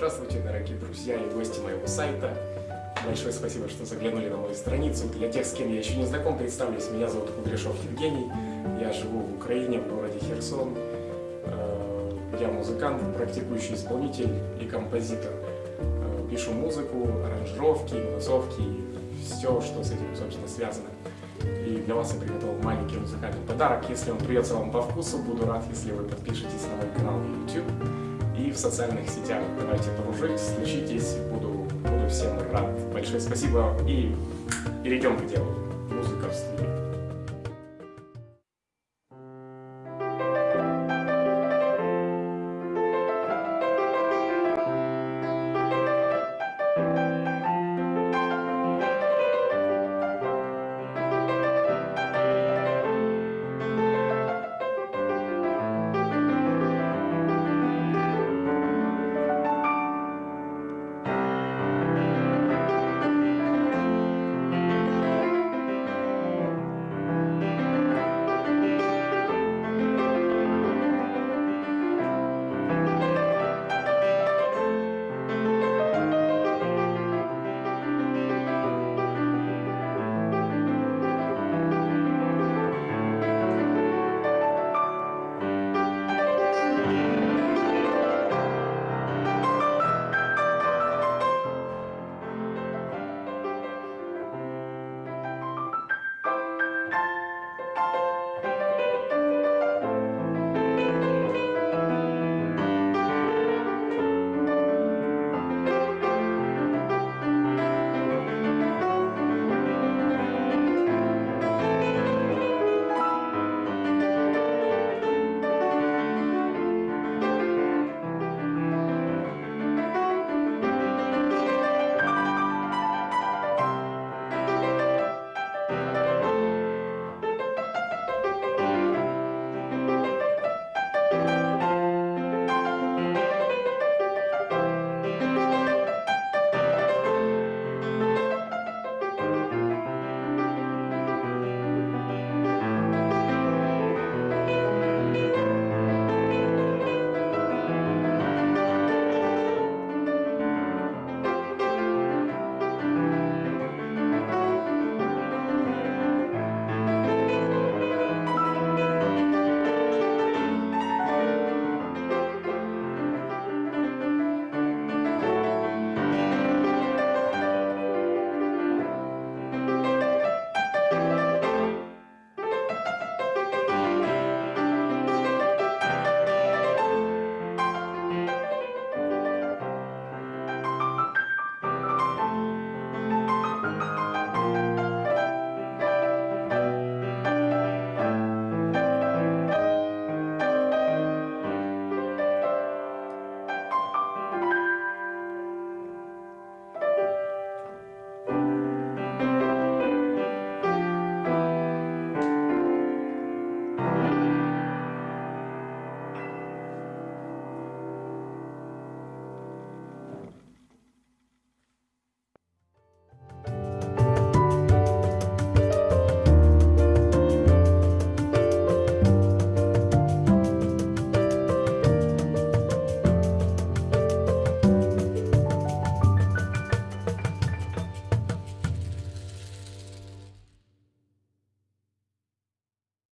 Здравствуйте, дорогие друзья и гости моего сайта. Большое спасибо, что заглянули на мою страницу. Для тех, с кем я еще не знаком, представлюсь. Меня зовут Кудряшов Евгений. Я живу в Украине, в городе Херсон. Э, я музыкант, практикующий исполнитель и композитор. Э, пишу музыку, аранжировки, тусовки, все, что с этим, собственно, связано. И для вас я приготовил маленький музыкальный подарок. Если он придется вам по вкусу, буду рад, если вы подпишетесь на мой канал в YouTube и в социальных сетях. Давайте дружить, случитесь, буду, буду всем рад. Большое спасибо и перейдем к делу. Музыка в студии.